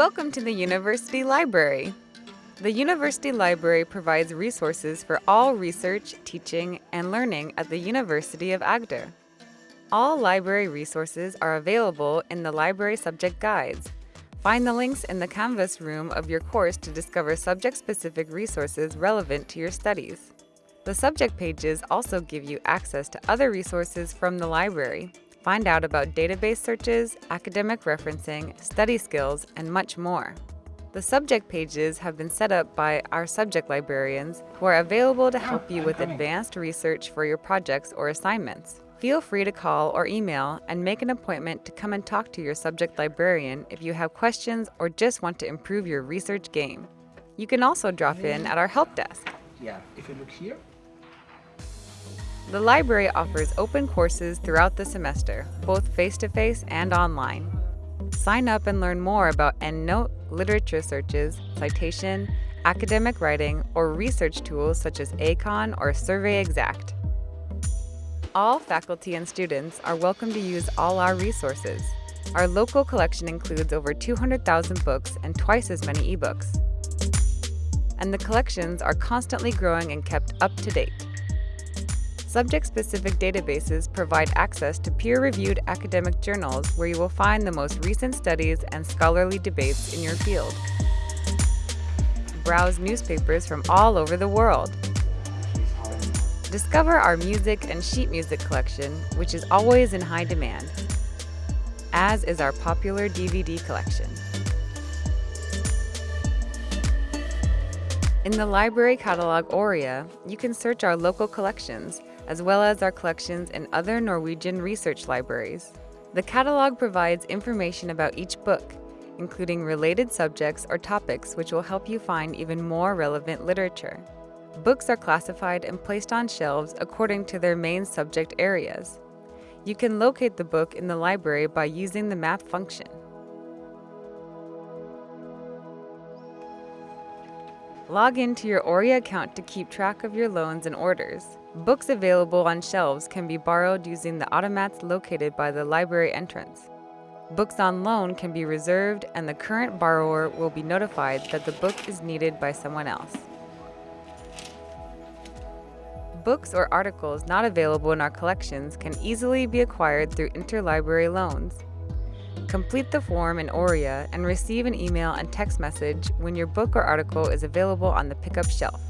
Welcome to the University Library. The University Library provides resources for all research, teaching, and learning at the University of Agder. All library resources are available in the library subject guides. Find the links in the Canvas room of your course to discover subject-specific resources relevant to your studies. The subject pages also give you access to other resources from the library. Find out about database searches, academic referencing, study skills, and much more. The subject pages have been set up by our subject librarians who are available to oh, help you with advanced research for your projects or assignments. Feel free to call or email and make an appointment to come and talk to your subject librarian if you have questions or just want to improve your research game. You can also drop in at our help desk. Yeah, if you look here, The library offers open courses throughout the semester, both face-to-face and online. Sign up and learn more about EndNote, literature searches, citation, academic writing, or research tools such as ACON or SurveyXact. All faculty and students are welcome to use all our resources. Our local collection includes over 200,000 books and twice as many ebooks. And the collections are constantly growing and kept up to date. Subject-specific databases provide access to peer-reviewed academic journals where you will find the most recent studies and scholarly debates in your field. Browse newspapers from all over the world. Discover our music and sheet music collection, which is always in high demand, as is our popular DVD collection. In the library catalog Oria, you can search our local collections, as well as our collections in other Norwegian research libraries. The catalog provides information about each book, including related subjects or topics which will help you find even more relevant literature. Books are classified and placed on shelves according to their main subject areas. You can locate the book in the library by using the map function. Log into your Oria account to keep track of your loans and orders. Books available on shelves can be borrowed using the automats located by the library entrance. Books on loan can be reserved and the current borrower will be notified that the book is needed by someone else. Books or articles not available in our collections can easily be acquired through interlibrary loans. Complete the form in Oria and receive an email and text message when your book or article is available on the pickup shelf.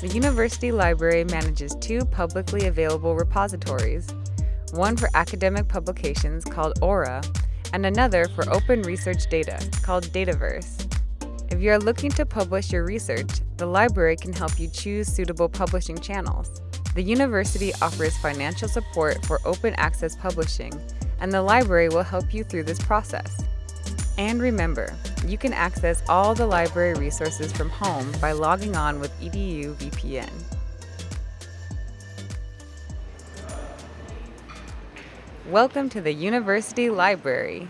The University Library manages two publicly available repositories, one for academic publications called Aura, and another for open research data called Dataverse. If you are looking to publish your research, the library can help you choose suitable publishing channels. The university offers financial support for open access publishing, and the library will help you through this process. And remember, you can access all the library resources from home by logging on with EDU VPN. Welcome to the University Library.